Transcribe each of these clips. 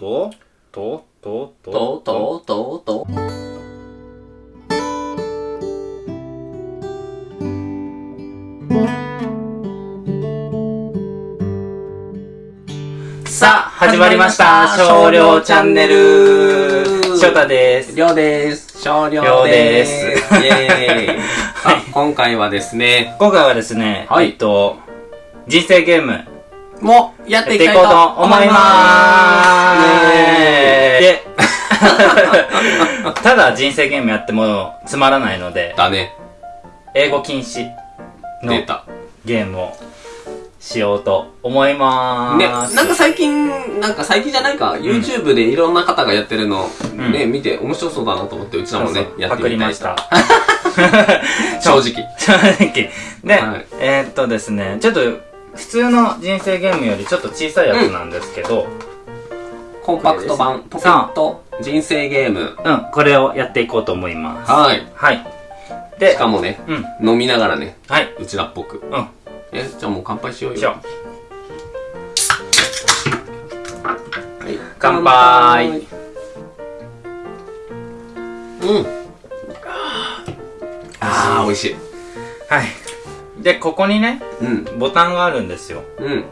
と、と、と、と、と、と、と、と。さあ、始まりました。少量チャンネル。翔太です。りょうです。少量量で。ですすイェーイ。あ、今回はですね、今回はですね、はいえっと、人生ゲーム、もうやってていいきたいとこうと思いま。ますで、ただ人生ゲームやってもつまらないので、だね。英語禁止の出た。ゲームをしようと思いまね、ーす。なんか最近、なんか最近じゃないか、YouTube でいろんな方がやってるの、んね、見て面白そうだなと思って、うちらもねそう、そうやってパクりみたいました。正直。正直。で、はいえーっとですね、ちょっと、普通の人生ゲームよりちょっと小さいやつなんですけど、コンパクト版、ポケット人生ゲーム。うん、これをやっていこうと思います。はい。はい。で、しかもね、うん、飲みながらね、はい、うちらっぽく。うん、え、じゃあもう乾杯しようよ。しよはい乾杯うん。あー、美味しい。う。はい。で、ここにね、うん。ボタンがあるんですよ。うん。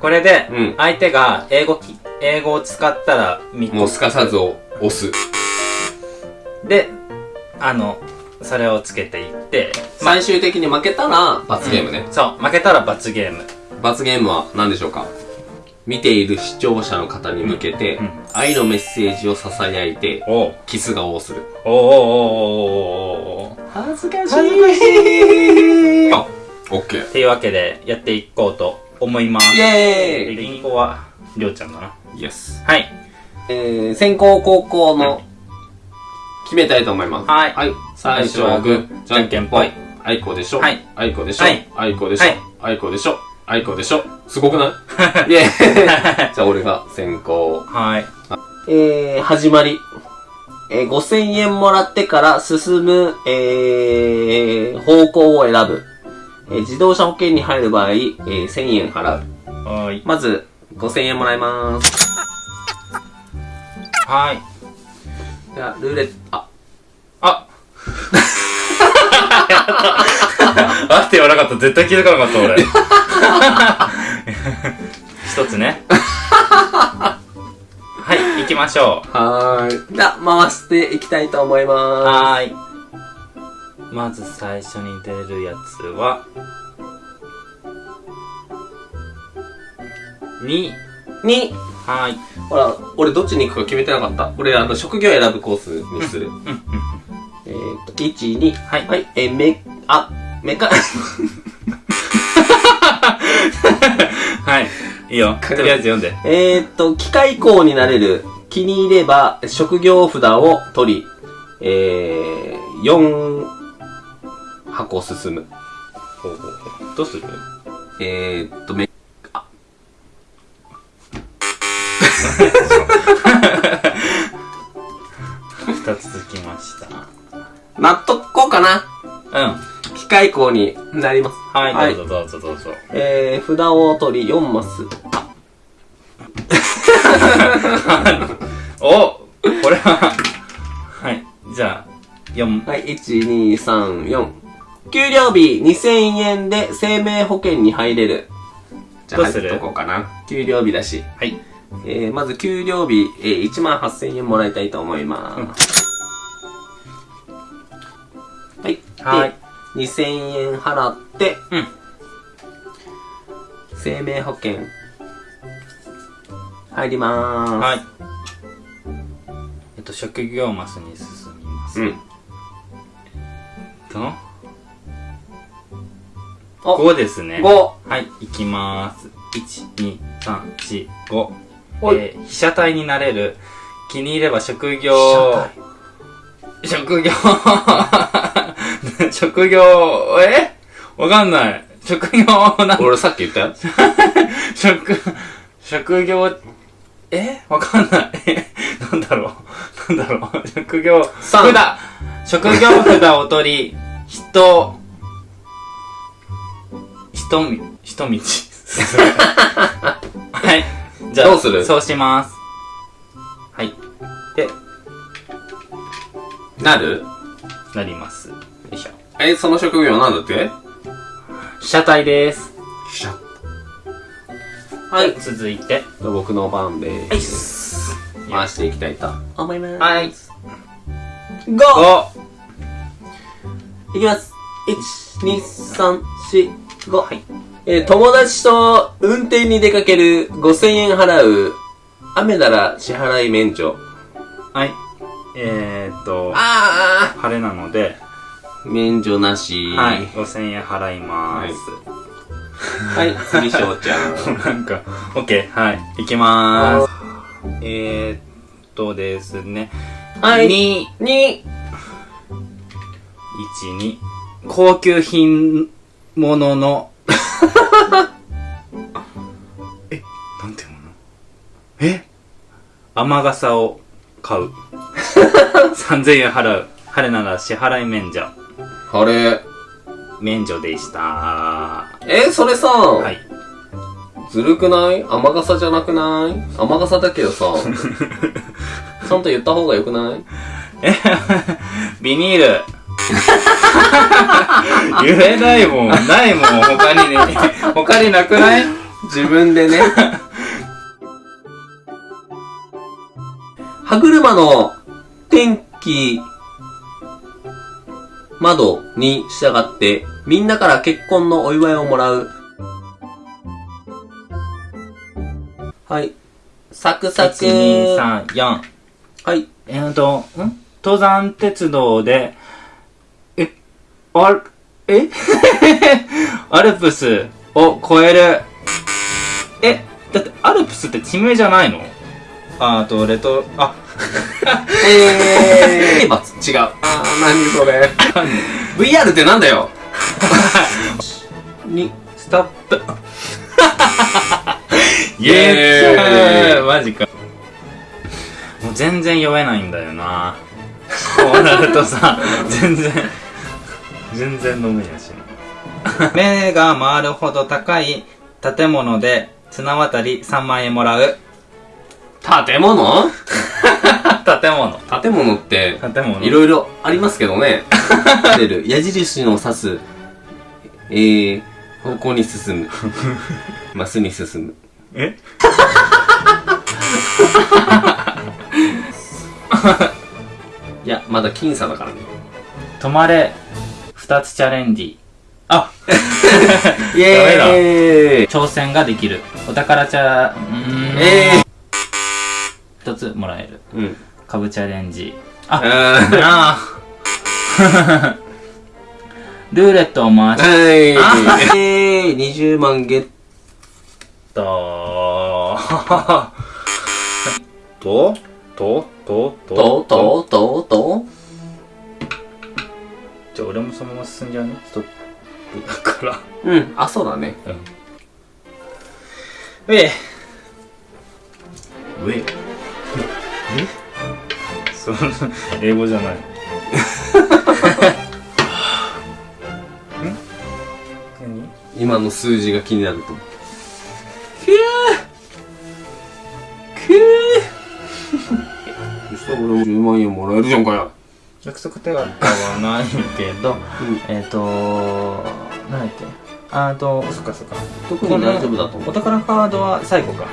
これでうん、相手が英語き、英語を使ったら3個。もうすかさずを押す。で、あの、それをつけていって、最終的に負けたら罰ゲームねうん。そう、負けたら罰ゲーム。罰ゲームは何でしょうか？見ている視聴者の方に向けて、うん愛のメッセージを囁いて、キス顔をする。おうおうおうお恥ずかしい。恥ずかしいあ、オッケー。っていうわけで、やっていこうと思います。イェーイリンゴは、りょうちゃんかな？イエス。はい。えー、先行後攻の、決めたいと思います。はいはい。最初はグー、じゃんけんぽい。あいこでしょ。はい。あいこでしょ。はいあいこでしょはい。あいこでしょ。あいこでしょ？すごくない？イェーイじゃあ俺が先行。はい。えー、始まり。えー、5000円もらってから進む、えー、方向を選ぶ。えー、自動車保険に入る場合、えー、1000円払う。はーい。まず、5000円もらいます。はい。じゃあ、ルーレット、あ、あ あって言わなかった。絶対気づかなかった、俺。一つね。はい、行きましょう。はーい。じゃあ、回していきたいと思いまはーい。まず最初に出るやつは、2。す。に、はーい。ほら、俺どっちに行くか決めてなかった。俺、あの、職業選ぶコースにする。うん、うん。えーと、1、2。はいはい。えー、め、あ、メカ、はい。いいよ。とりあえず読んで。えーと、機械工になれる。気に入れば、職業札を取り、えー、4箱進む。どうする？えーと、め、二つ続きました。納得こうかな。うん。機械工になります。はい、どうぞどうぞどうぞ。えー、札を取り4マス。おこれは、はい。じゃあ、4、はい、1、2、3、4。給料日2000円で生命保険に入れる。じゃあ入っとこうかな。給料日だし。はい。えー、まず給料日、えー、1万8000円もらいたいと思います。はい。で、はい2000円払って、うん。生命保険、入りまーす。はい。えっと、職業マスに進みます。うん。と、お5ですね。5。はい、いきまーす。1、2、3、4、5。おいえー、被写体になれる。気に入れば職業、職業、職業、え？わかんない。職業、な、俺さっき言った？よ。職、職業、え？わかんない。なんだろう。なんだろう。職業、三札、職業札を取り、人、人み、人道。はい。じゃあ、どうする？そうします。はい。で、なる？なります。え、その職業なんだって？被写体です。シャはい。続いて、僕の番ではい。す。回していきたいと思います。はい。GO! おいきます。1、2、3、4、5。はい。えー友達と運転に出かける5000円払う。雨なら支払い免除。はい。えーっと、あ晴れなので、ー免除なし。はい。5000円払います。はい、次、翔ちゃん。なんか、オッケー、はい。いきまーす。えーっとですね。はい2、2、1、2。高級品物の、え、なんていうもの？え？雨傘を買う。3000円払う。晴れなら支払い免除。あれ。免除でした。え、それさ、はい。ずるくない？雨傘じゃなくない？雨傘だけどさ、ちゃんと言った方がよくない？え、ビニール。言えないもん。ないもん。他にね。他になくない？自分でね。歯車の天気、窓に従って、みんなから結婚のお祝いをもらう。はい。サクサク。?1、2、3、4。はい。えーと、ん？登山鉄道で、え、あ、え？アルプスを越える。え、だってアルプスって地名じゃないの？ああと、レト、あ、えー、罰違う。何それ。VR ってなんだよ？に、ストップ。イエーイマジか。もう全然酔えないんだよな。こうなるとさ、全然、全然飲めやし。目が回るほど高い建物で綱渡り3万円もらう。建物？建物。建物って、建物。いろいろありますけどね。出る矢印の指す、えー、方向に進む。マスに進む。え？いや、まだ僅差だからね。止まれ。二つチャレンジ。あイエーイ挑戦ができる。お宝チャ、うーん。え一つもらえる。ー、うん。株チャレンジ。あ、あーなあ。ルーレットを回しはい。えあー、20万ゲッ と、と、と、と、ト、と、と、と、と。じゃあ俺もそのまま進んじゃうね。ストップだから。うん、あ、そうだね。うん。え上。えその、英語じゃない。ん何？今の数字が気になると。くぅそしたら俺も10万円もらえるじゃんかよ。約束手形はないけど、えっ、と何だっけ？あーと、そっかそっか。特に大丈夫だと思う。お宝カードは最後か。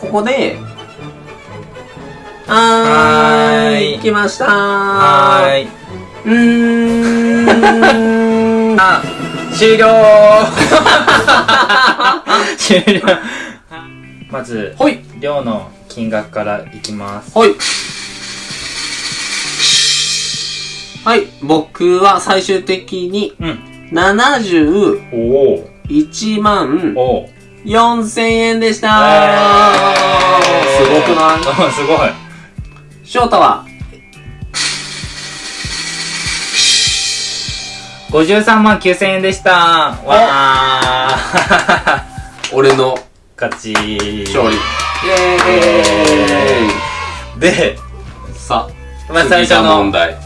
ここで、ははーい来ましたー。はーい。うーん。あ、終了 終了まず、ほい、量の金額からいきます。ほい。はい、僕は最終的にうん。71おお万おお4000円でしたー。すごくない？あ、すごい。翔太は？53万9000円でした。わー。俺の勝ち。勝利。イエーイで、さあ、まあ最初の、うん。問題。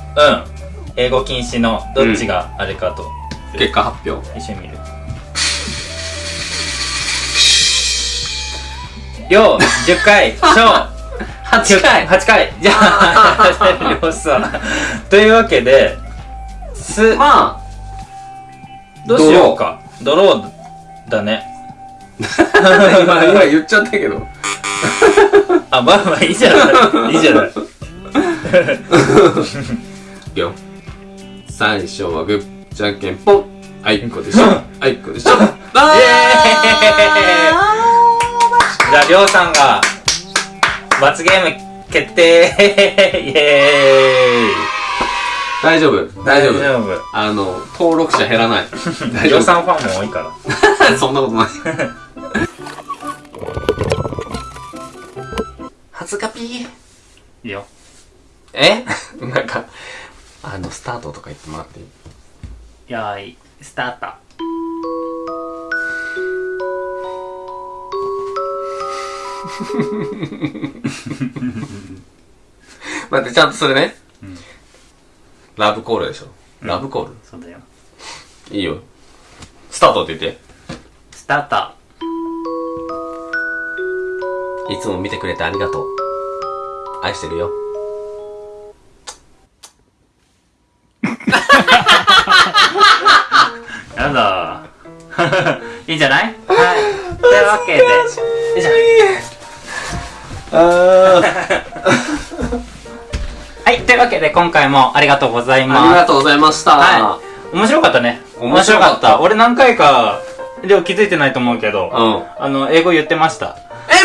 英語禁止のどっちがあれかと、結果発表。一緒に見る。りょう、10回、しょう、8回8回。じゃあ、りょうさん。というわけで、す、まどうしようか。ドローだね。あ、今、今言っちゃったけど。あ、まあまあいいじゃない。いいじゃない。いくよ。最初はグー、じゃんけんぽん。あいこでしょ。あいこでしょ。あイエーイじゃあ、りょうさんが、罰ゲーム決定 イエーイ大丈夫？大丈夫大丈夫。あの、登録者減らない。大り丈夫ょうさんファンも多いから。そんなことない。初カピー。いいよ。え？なんか、あの、スタートとか言ってもらっていい？よーい、スタート。待って、ちゃんとそれね。うんラブコールでしょ。ラブコール、そうだよ。いいよ。スタートって言って。スタート。いつも見てくれてありがとう。愛してるよ。やだ いいんじゃない？はい。というわけで、よいしょあ はい、というわけで今回もありがとうございあります。がとうございました。はい。面白かったね。面白かった俺何回か、でも気づいてないと思うけど、うん。あの、英語言ってました。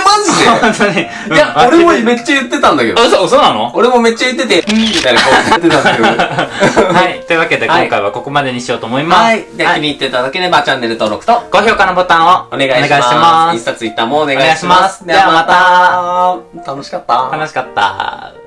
え、マジ本当に。でいや、俺もめっっちゃ言ってたんだけど。あ、嘘、嘘なの？俺もめっちゃ言ってて、みたいな顔言ってたんだけど。はい。というわけではい今回はここまでにしようと思います。はい。で、気に入っていただければチャンネル登録と高評価のボタンをお願いします。インスタ、ツイッターもお願いします。お願いしますではまた。楽しかった。楽しかった。